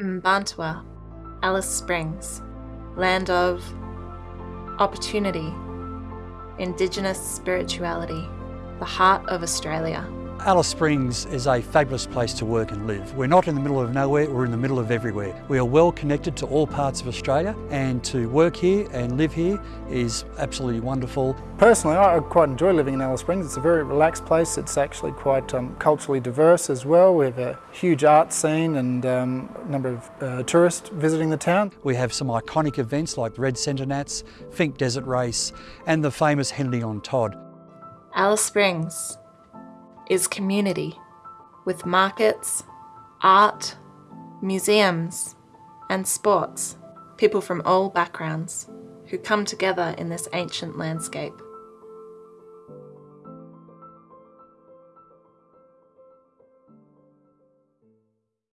Mparntwe, Alice Springs, land of opportunity, Indigenous spirituality, the heart of Australia. Alice Springs is a fabulous place to work and live. We're not in the middle of nowhere, we're in the middle of everywhere. We are well connected to all parts of Australia and to work here and live here is absolutely wonderful. Personally, I quite enjoy living in Alice Springs. It's a very relaxed place. It's actually quite um, culturally diverse as well. We have a huge art scene and um, a number of uh, tourists visiting the town. We have some iconic events like the Red Centre Nats, Finke Desert Race and the famous Henley on Todd. Alice Springs is community with markets, art, museums, and sports. People from all backgrounds who come together in this ancient landscape.